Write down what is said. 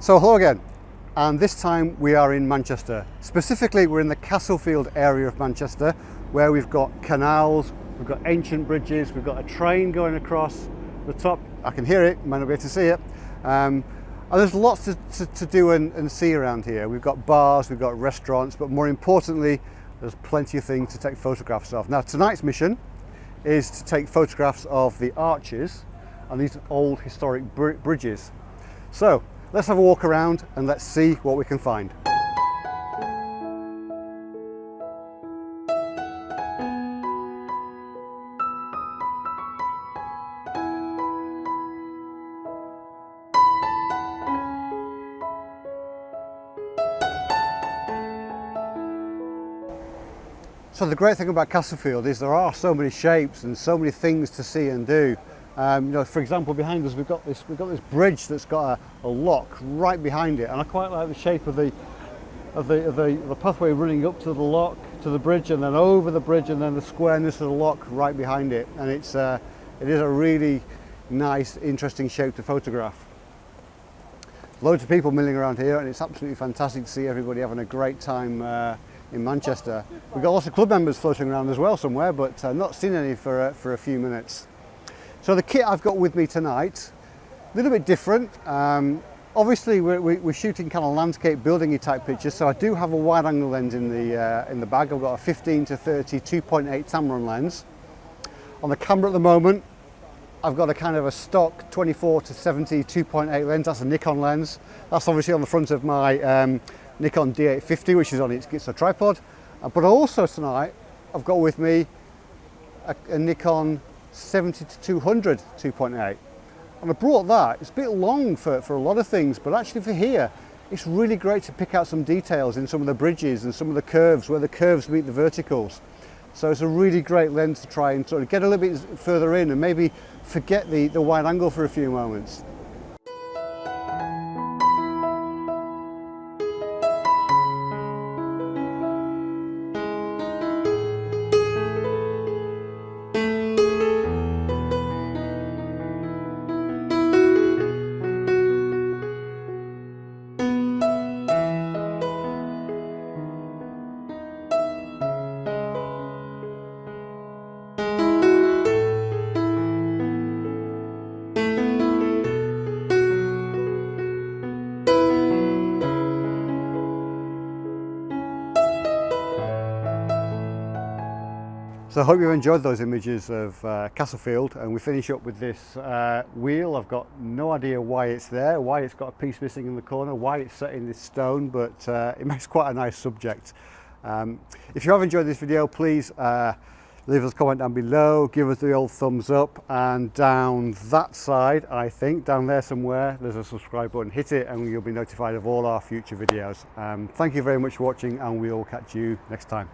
So hello again, and this time we are in Manchester. Specifically, we're in the Castlefield area of Manchester, where we've got canals, we've got ancient bridges, we've got a train going across the top. I can hear it, might not be able to see it. Um, and there's lots to, to, to do and, and see around here. We've got bars, we've got restaurants, but more importantly, there's plenty of things to take photographs of. Now tonight's mission is to take photographs of the arches and these old historic br bridges. So let's have a walk around and let's see what we can find. So the great thing about Castlefield is there are so many shapes and so many things to see and do. Um, you know, for example, behind us we've got this we've got this bridge that's got a, a lock right behind it, and I quite like the shape of the of the, of the the pathway running up to the lock to the bridge, and then over the bridge, and then the squareness of the lock right behind it, and it's uh, it is a really nice, interesting shape to photograph. Loads of people milling around here, and it's absolutely fantastic to see everybody having a great time. Uh, in Manchester. We've got lots of club members floating around as well somewhere, but uh, not seen any for, uh, for a few minutes. So the kit I've got with me tonight, a little bit different. Um, obviously we're, we're, shooting kind of landscape buildingy type pictures, so I do have a wide angle lens in the, uh, in the bag. I've got a 15 to 30 2.8 Tamron lens. On the camera at the moment, I've got a kind of a stock 24 to 70 2.8 lens, that's a Nikon lens. That's obviously on the front of my um, Nikon D850 which is on its, its a tripod uh, but also tonight I've got with me a, a Nikon 70 to 200 2.8 and I brought that it's a bit long for, for a lot of things but actually for here it's really great to pick out some details in some of the bridges and some of the curves where the curves meet the verticals so it's a really great lens to try and sort of get a little bit further in and maybe forget the, the wide angle for a few moments. So I hope you've enjoyed those images of uh, Castlefield and we finish up with this uh, wheel. I've got no idea why it's there, why it's got a piece missing in the corner, why it's set in this stone, but uh, it makes quite a nice subject. Um, if you have enjoyed this video, please uh, leave us a comment down below, give us the old thumbs up and down that side, I think, down there somewhere, there's a subscribe button, hit it and you'll be notified of all our future videos. Um, thank you very much for watching and we'll catch you next time.